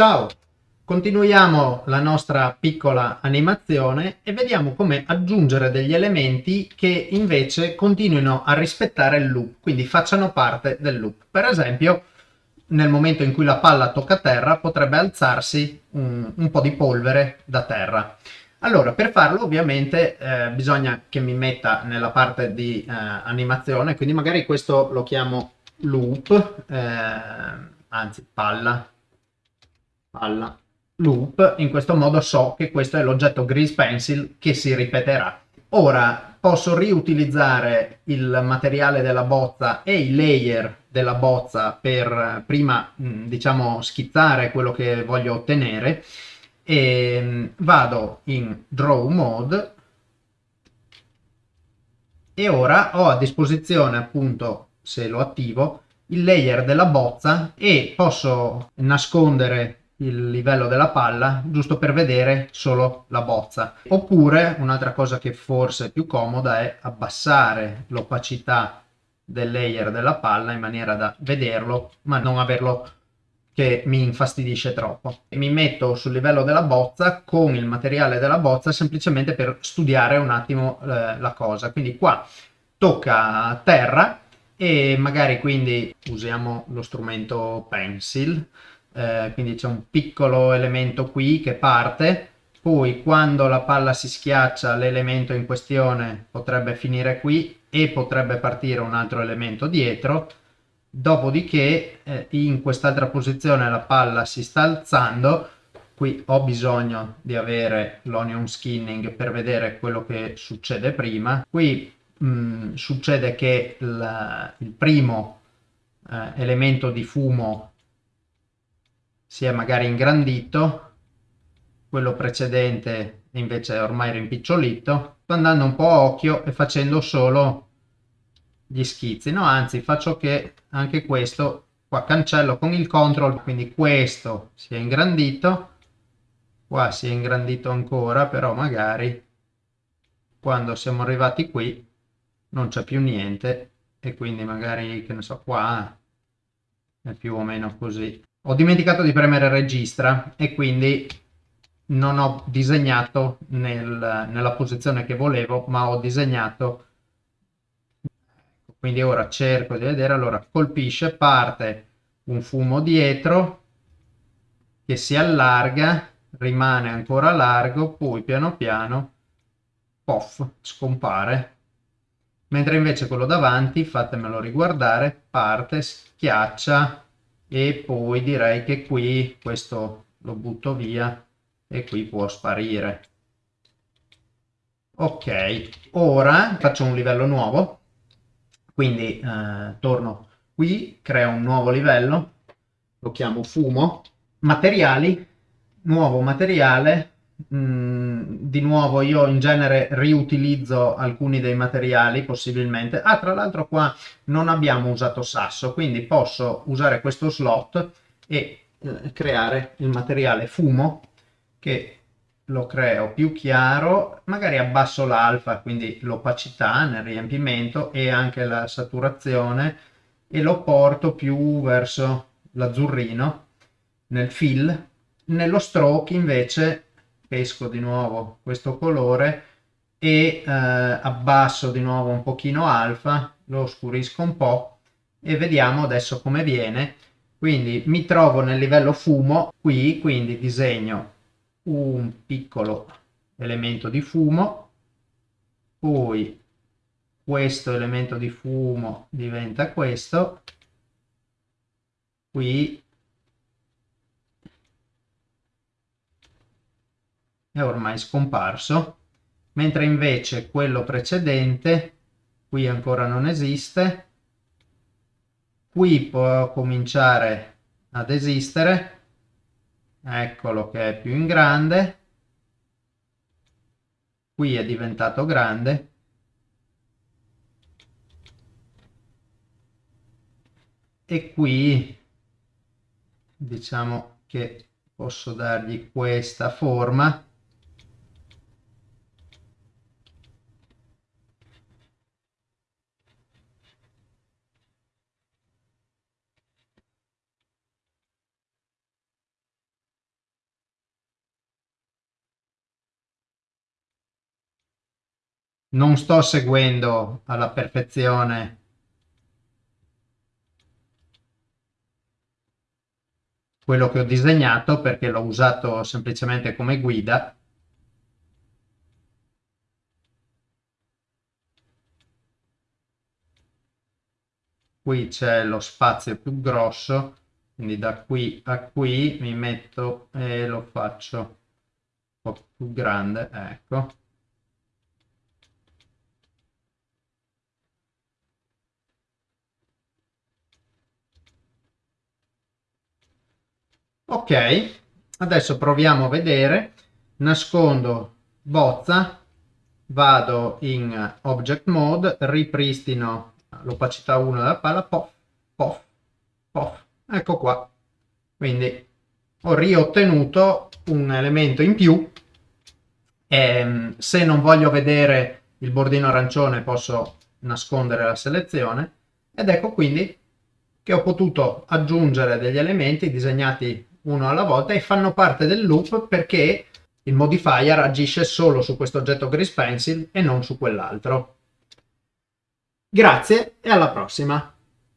Ciao! Continuiamo la nostra piccola animazione e vediamo come aggiungere degli elementi che invece continuino a rispettare il loop, quindi facciano parte del loop. Per esempio, nel momento in cui la palla tocca terra potrebbe alzarsi un, un po' di polvere da terra. Allora, per farlo ovviamente eh, bisogna che mi metta nella parte di eh, animazione, quindi magari questo lo chiamo loop, eh, anzi palla, palla, loop, in questo modo so che questo è l'oggetto grease pencil che si ripeterà. Ora posso riutilizzare il materiale della bozza e i layer della bozza per prima diciamo schizzare quello che voglio ottenere. E vado in draw mode. E ora ho a disposizione appunto se lo attivo il layer della bozza e posso nascondere il livello della palla giusto per vedere solo la bozza. Oppure un'altra cosa che forse è più comoda è abbassare l'opacità del layer della palla in maniera da vederlo ma non averlo che mi infastidisce troppo. Mi metto sul livello della bozza con il materiale della bozza semplicemente per studiare un attimo eh, la cosa. Quindi qua tocca terra e magari quindi usiamo lo strumento pencil eh, quindi c'è un piccolo elemento qui che parte, poi quando la palla si schiaccia l'elemento in questione potrebbe finire qui e potrebbe partire un altro elemento dietro, dopodiché eh, in quest'altra posizione la palla si sta alzando, qui ho bisogno di avere l'onion skinning per vedere quello che succede prima, qui mh, mm, succede che il, il primo eh, elemento di fumo si è magari ingrandito, quello precedente invece è ormai rimpicciolito, sto andando un po' a occhio e facendo solo gli schizzi, no anzi faccio che anche questo qua cancello con il control, quindi questo si è ingrandito, qua si è ingrandito ancora, però magari quando siamo arrivati qui non c'è più niente e quindi magari che ne so qua è più o meno così ho dimenticato di premere registra e quindi non ho disegnato nel, nella posizione che volevo, ma ho disegnato. Quindi ora cerco di vedere, allora colpisce, parte un fumo dietro che si allarga, rimane ancora largo, poi piano piano, poff, scompare. Mentre invece quello davanti, fatemelo riguardare, parte, schiaccia, e poi direi che qui questo lo butto via e qui può sparire. Ok ora faccio un livello nuovo. Quindi eh, torno qui creo un nuovo livello. Lo chiamo fumo. Materiali nuovo materiale Mm, di nuovo io in genere riutilizzo alcuni dei materiali possibilmente. Ah tra l'altro qua non abbiamo usato sasso quindi posso usare questo slot e eh, creare il materiale fumo che lo creo più chiaro magari abbasso l'alfa quindi l'opacità nel riempimento e anche la saturazione e lo porto più verso l'azzurrino nel fill. Nello stroke invece pesco di nuovo questo colore e eh, abbasso di nuovo un pochino alfa, lo oscurisco un po' e vediamo adesso come viene. Quindi mi trovo nel livello fumo qui, quindi disegno un piccolo elemento di fumo, poi questo elemento di fumo diventa questo, qui è ormai scomparso, mentre invece quello precedente qui ancora non esiste, qui può cominciare ad esistere, eccolo che è più in grande, qui è diventato grande, e qui diciamo che posso dargli questa forma non sto seguendo alla perfezione. Quello che ho disegnato perché l'ho usato semplicemente come guida qui c'è lo spazio più grosso quindi da qui a qui mi metto e lo faccio un po' più grande ecco ok adesso proviamo a vedere. Nascondo bozza vado in object mode ripristino l'opacità 1 della palla pof pof pof. Ecco qua. Quindi ho riottenuto un elemento in più. E ehm, se non voglio vedere il bordino arancione posso nascondere la selezione. Ed ecco quindi che ho potuto aggiungere degli elementi disegnati uno alla volta e fanno parte del loop perché il modifier agisce solo su questo oggetto Grease Pencil e non su quell'altro. Grazie e alla prossima!